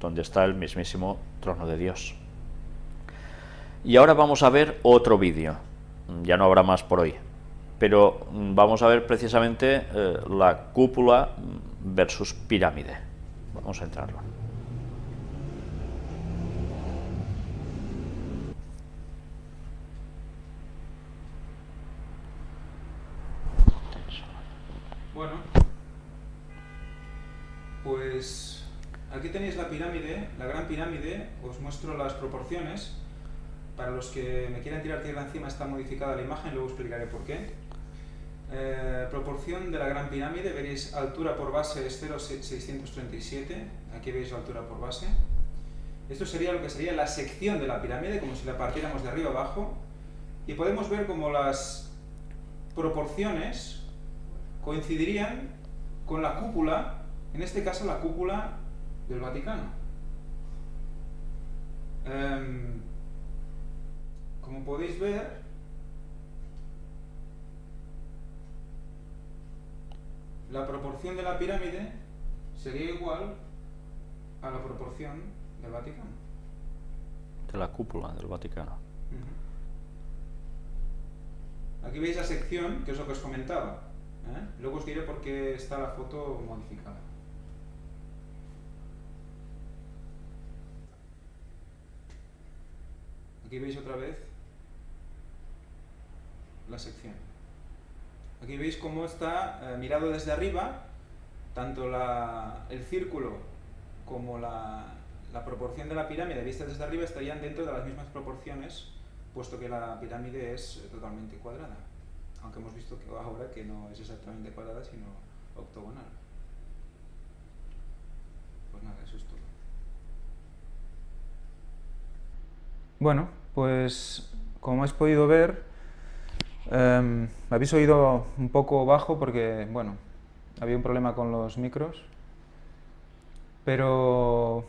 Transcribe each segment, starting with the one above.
donde está el mismísimo trono de Dios. Y ahora vamos a ver otro vídeo, ya no habrá más por hoy, pero vamos a ver precisamente eh, la cúpula versus pirámide. Vamos a entrarlo. Bueno, pues aquí tenéis la pirámide, la gran pirámide, os muestro las proporciones. Para los que me quieran tirar tierra encima está modificada la imagen, luego explicaré por qué. Eh, proporción de la gran pirámide, veréis altura por base es 0,637, aquí veis la altura por base. Esto sería lo que sería la sección de la pirámide, como si la partiéramos de arriba abajo, y podemos ver como las proporciones coincidirían con la cúpula, en este caso la cúpula del Vaticano. Em, como podéis ver, la proporción de la pirámide sería igual a la proporción del Vaticano. De la cúpula del Vaticano. Aquí veis la sección, que es lo que os comentaba. ¿eh? Luego os diré por qué está la foto modificada. Aquí veis otra vez la sección. Aquí veis cómo está eh, mirado desde arriba, tanto el círculo como la, proporción de la pirámide vista desde arriba estarían dentro de las mismas proporciones, puesto que la pirámide es totalmente cuadrada. Aunque hemos visto que ahora que no es exactamente cuadrada, sino octogonal. Pues nada, eso es todo. Bueno, pues como habéis podido ver, me habéis oído un poco bajo porque, bueno, había un problema con los micros, pero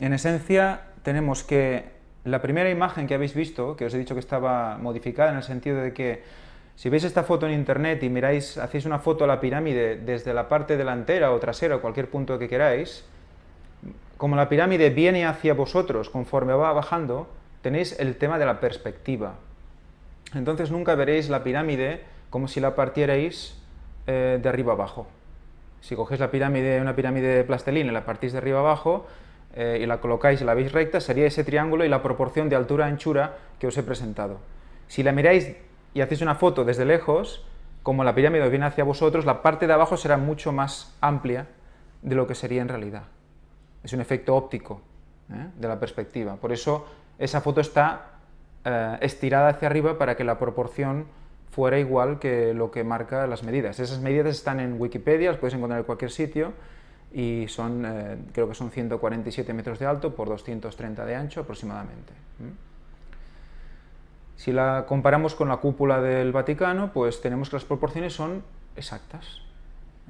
en esencia tenemos que la primera imagen que habéis visto, que os he dicho que estaba modificada en el sentido de que si veis esta foto en internet y miráis, hacéis una foto a la pirámide desde la parte delantera o trasera o cualquier punto que queráis, como la pirámide viene hacia vosotros conforme va bajando, tenéis el tema de la perspectiva. Entonces nunca veréis la pirámide como si la partierais eh, de arriba abajo. Si cogéis la pirámide, una pirámide de plastelina y la partís de arriba abajo eh, y la colocáis y la veis recta, sería ese triángulo y la proporción de altura-anchura que os he presentado. Si la miráis y hacéis una foto desde lejos, como la pirámide viene hacia vosotros, la parte de abajo será mucho más amplia de lo que sería en realidad. Es un efecto óptico ¿eh? de la perspectiva. Por eso esa foto está eh, estirada hacia arriba para que la proporción fuera igual que lo que marca las medidas. Esas medidas están en Wikipedia, las podéis encontrar en cualquier sitio y son, eh, creo que son 147 metros de alto por 230 de ancho aproximadamente. Si la comparamos con la cúpula del Vaticano, pues tenemos que las proporciones son exactas.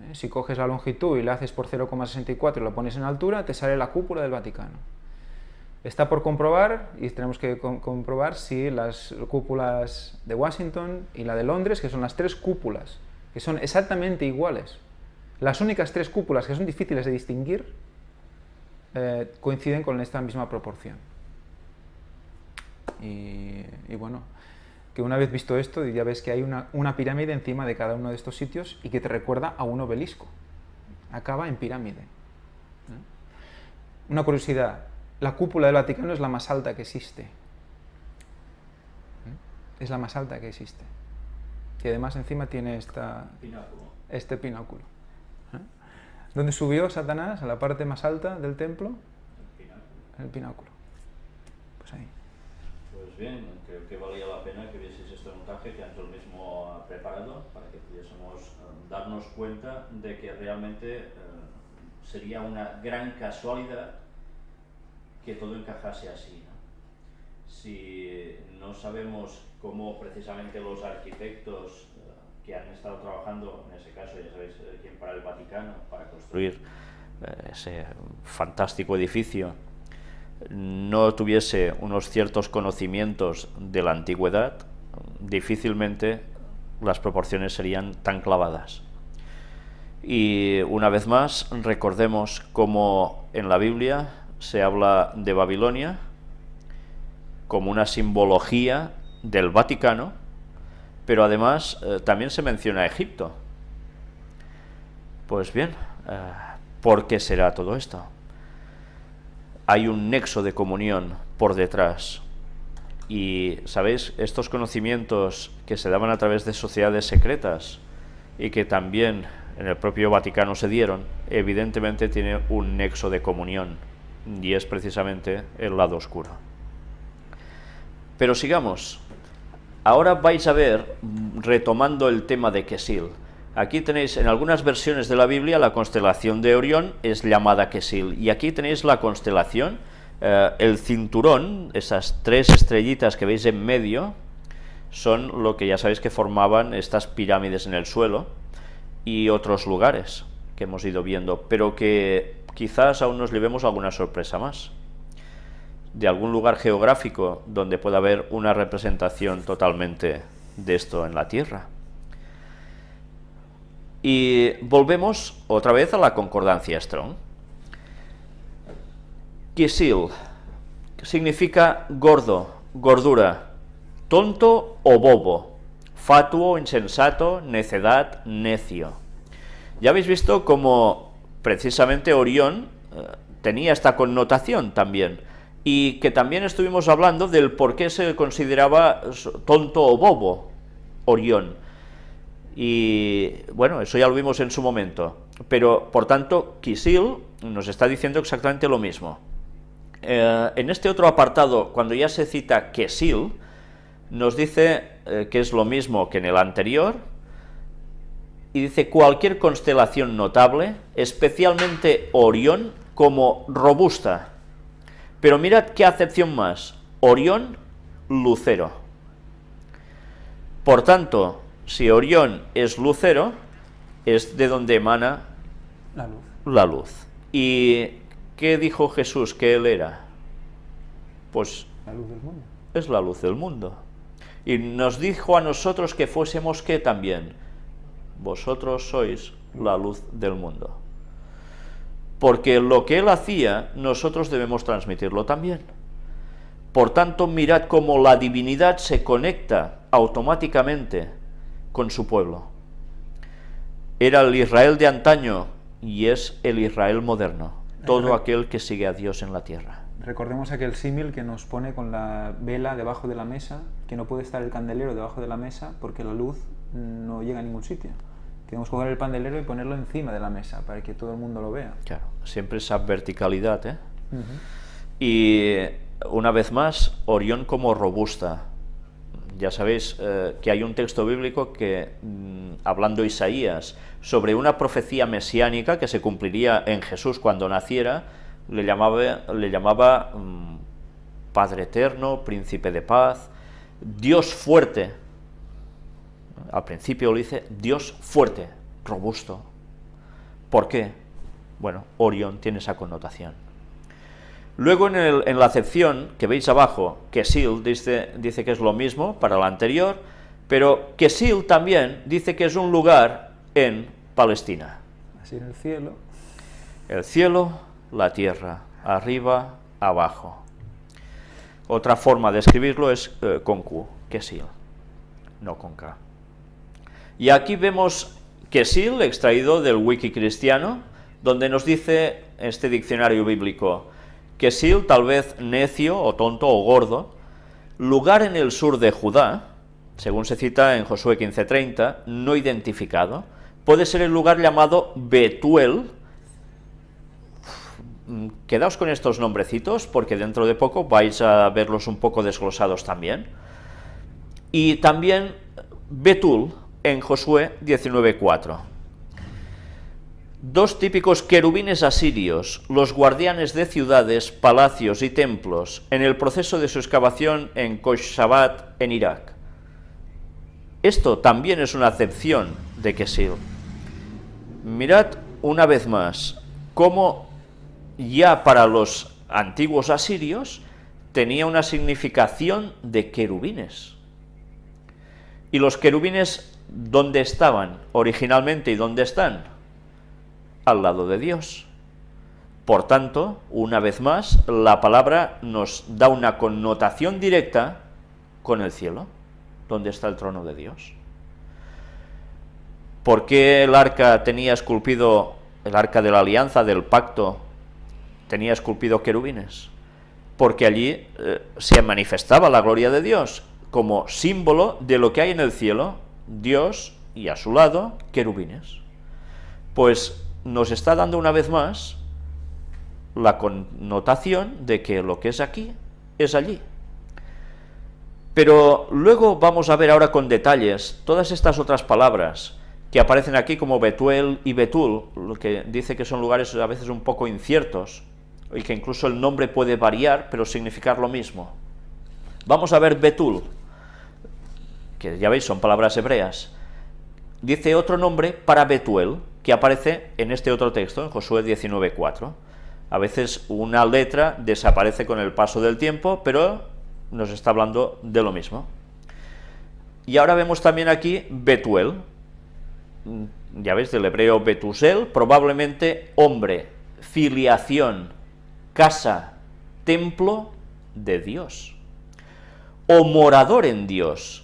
¿eh? Si coges la longitud y la haces por 0,64 y lo pones en altura, te sale la cúpula del Vaticano. Está por comprobar, y tenemos que comprobar si las cúpulas de Washington y la de Londres, que son las tres cúpulas, que son exactamente iguales, las únicas tres cúpulas que son difíciles de distinguir, eh, coinciden con esta misma proporción. Y, bueno, que una vez visto esto, ya ves que hay una, pirámide encima de cada uno de estos sitios y que te recuerda a un obelisco. Acaba en pirámide. Una curiosidad, la cúpula del Vaticano es la más alta que existe. ¿Eh? Es la más alta que existe. Y además encima tiene esta, este pináculo. ¿eh? ¿Dónde subió Satanás? ¿A la parte más alta del templo? El pináculo. Pues ahí. Pues bien, creo que valía la pena que vieseis este montaje que Ángel mismo ha preparado para que pudiésemos eh, darnos cuenta de que realmente sería una gran casualidad que todo encajase así. Si no sabemos cómo precisamente los arquitectos eh, que han estado trabajando, en ese caso ya sabéis eh, quién para el Vaticano, para construir eh, ese fantástico edificio, no tuviese unos ciertos conocimientos de la antigüedad, difícilmente las proporciones serían tan clavadas. Y una vez más, recordemos cómo en la Biblia se habla de Babilonia como una simbología del Vaticano, pero además eh, también se menciona Egipto. Pues bien, eh, ¿por qué será todo esto? Hay un nexo de comunión por detrás. Y, ¿sabéis? Estos conocimientos que se daban a través de sociedades secretas y que también en el propio Vaticano se dieron, evidentemente tiene un nexo de comunión, y es precisamente el lado oscuro. Pero sigamos. Ahora vais a ver, retomando el tema de Kesil, aquí tenéis en algunas versiones de la Biblia la constelación de Orión es llamada Kesil, y aquí tenéis la constelación, eh, el cinturón, esas tres estrellitas que veis en medio, son lo que ya sabéis que formaban estas pirámides en el suelo, y otros lugares que hemos ido viendo, pero que quizás aún nos llevemos alguna sorpresa más de algún lugar geográfico donde pueda haber una representación totalmente de esto en la Tierra. Y volvemos otra vez a la concordancia Strong. Kisil significa gordo, gordura, tonto o bobo, fatuo, insensato, necedad, necio. Ya habéis visto cómo precisamente Orión eh, tenía esta connotación también, y que también estuvimos hablando del por qué se consideraba tonto o bobo Orión. Y bueno, eso ya lo vimos en su momento. Pero, por tanto, Kisil nos está diciendo exactamente lo mismo. Eh, en este otro apartado, cuando ya se cita Kesil, nos dice eh, que es lo mismo que en el anterior, y dice cualquier constelación notable, especialmente Orión, como robusta. Pero mirad qué acepción más, Orión, lucero. Por tanto, si Orión es lucero, es de donde emana la luz. La luz. ¿Y qué dijo Jesús que él era? Pues la luz del mundo. Es la luz del mundo. Y nos dijo a nosotros que fuésemos qué también. Vosotros sois la luz del mundo. Porque lo que él hacía, nosotros debemos transmitirlo también. Por tanto, mirad cómo la divinidad se conecta automáticamente con su pueblo. Era el Israel de antaño y es el Israel moderno, todo aquel que sigue a Dios en la tierra. Recordemos aquel símil que nos pone con la vela debajo de la mesa, que no puede estar el candelero debajo de la mesa porque la luz no llega a ningún sitio. Tenemos que coger el candelero y ponerlo encima de la mesa para que todo el mundo lo vea. Claro, siempre esa verticalidad, ¿eh? Y una vez más, Orión como robusta. Ya sabéis eh, que hay un texto bíblico que, mm, hablando Isaías, sobre una profecía mesiánica que se cumpliría en Jesús cuando naciera, le llamaba, le llamaba mm, Padre Eterno, Príncipe de Paz, Dios fuerte. Al principio lo dice Dios fuerte, robusto. ¿Por qué? Bueno, Orión tiene esa connotación. Luego en, la acepción que veis abajo, Kesil dice, dice que es lo mismo para la anterior, pero Kesil también dice que es un lugar en Palestina. Así en el cielo. El cielo la tierra, arriba, abajo. Otra forma de escribirlo es eh, con Q, Kesil, no con K. Y aquí vemos Kesil, extraído del wiki cristiano, donde nos dice este diccionario bíblico, Kesil, tal vez necio o tonto o gordo, lugar en el sur de Judá, según se cita en Josué 15.30, no identificado, puede ser el lugar llamado Betuel, quedaos con estos nombrecitos porque dentro de poco vais a verlos un poco desglosados también. Y también Betul en Josué 19.4. Dos típicos querubines asirios, los guardianes de ciudades, palacios y templos, en el proceso de su excavación en Koshshabat, en Irak. Esto también es una acepción de Kesil. Mirad una vez más cómo ya para los antiguos asirios tenía una significación de querubines. ¿Y los querubines dónde estaban originalmente y dónde están? Al lado de Dios. Por tanto, una vez más, la palabra nos da una connotación directa con el cielo, donde está el trono de Dios. ¿Por qué el arca tenía esculpido, el arca de la alianza, del pacto, tenía esculpido querubines? Porque allí eh, se manifestaba la gloria de Dios, como símbolo de lo que hay en el cielo, Dios y a su lado, querubines. Pues nos está dando una vez más la connotación de que lo que es aquí es allí. Pero luego vamos a ver ahora con detalles todas estas otras palabras que aparecen aquí como Betuel y Betul, lo que dice que son lugares a veces un poco inciertos, y que incluso el nombre puede variar, pero significar lo mismo. Vamos a ver Betul, que ya veis son palabras hebreas. Dice otro nombre para Betuel, que aparece en este otro texto, en Josué 19.4. A veces una letra desaparece con el paso del tiempo, pero nos está hablando de lo mismo. Y ahora vemos también aquí Betuel, ya ves, del hebreo Betusel, probablemente hombre, filiación, casa, templo de Dios, o morador en Dios.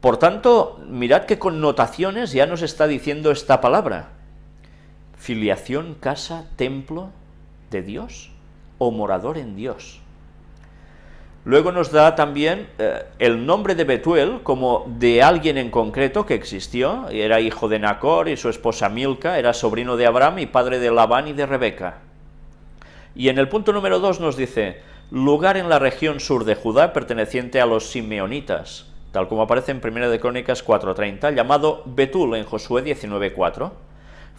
Por tanto, mirad qué connotaciones ya nos está diciendo esta palabra filiación, casa, templo de Dios o morador en Dios. Luego nos da también eh, el nombre de Betuel como de alguien en concreto que existió, era hijo de Nacor y su esposa Milca, era sobrino de Abraham y padre de Labán y de Rebeca. Y en el punto número 2 nos dice, lugar en la región sur de Judá perteneciente a los simeonitas, tal como aparece en 1 de Crónicas 4.30, llamado Betul en Josué 19.4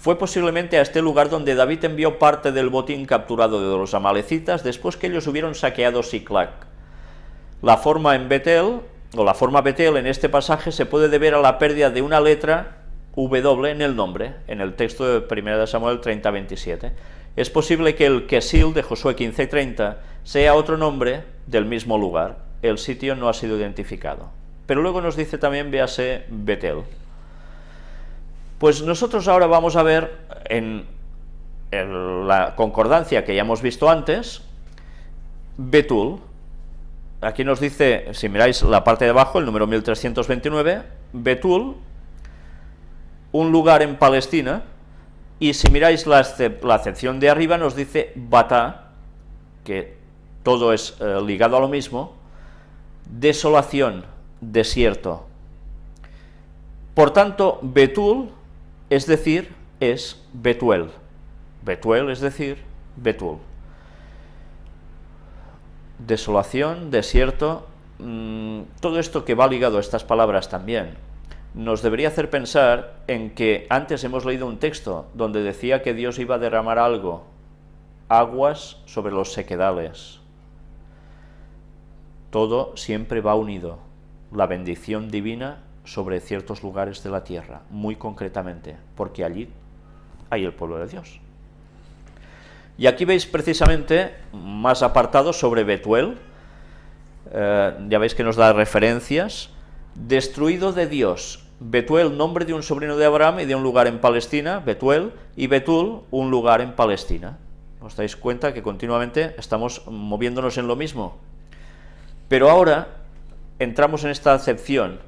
fue posiblemente a este lugar donde David envió parte del botín capturado de los amalecitas después que ellos hubieron saqueado Siclac. La forma en Betel, o la forma Betel en este pasaje se puede deber a la pérdida de una letra W en el nombre, en el texto de 1 de Samuel 30-27. Es posible que el Kesil de Josué 15-30 sea otro nombre del mismo lugar. El sitio no ha sido identificado. Pero luego nos dice también, véase, Betel. Pues nosotros ahora vamos a ver en, la concordancia que ya hemos visto antes, Betul, aquí nos dice, si miráis la parte de abajo, el número 1329, Betul, un lugar en Palestina, y si miráis la, acepción de arriba nos dice Bata, que todo es eh, ligado a lo mismo, desolación, desierto. Por tanto, Betul es decir, es Betuel. Betuel es decir, Betul. Desolación, desierto, mm, todo esto que va ligado a estas palabras también, nos debería hacer pensar en que antes hemos leído un texto donde decía que Dios iba a derramar algo, aguas sobre los sequedales. Todo siempre va unido, la bendición divina sobre ciertos lugares de la tierra, muy concretamente, porque allí hay el pueblo de Dios. Y aquí veis precisamente más apartados sobre Betuel, eh, ya veis que nos da referencias, destruido de Dios, Betuel, nombre de un sobrino de Abraham y de un lugar en Palestina, Betuel, y Betul, un lugar en Palestina. ¿Os dais cuenta que continuamente estamos moviéndonos en lo mismo? Pero ahora entramos en esta acepción,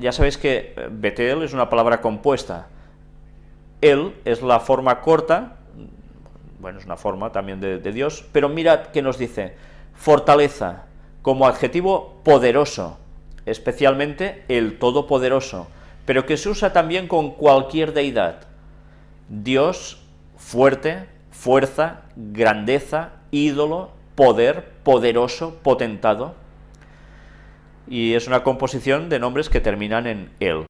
ya sabéis que eh, Betel es una palabra compuesta. Él es la forma corta, bueno, es una forma también de, Dios, pero mirad que nos dice, fortaleza, como adjetivo poderoso, especialmente el todopoderoso, pero que se usa también con cualquier deidad. Dios, fuerte, fuerza, grandeza, ídolo, poder, poderoso, potentado, y es una composición de nombres que terminan en el.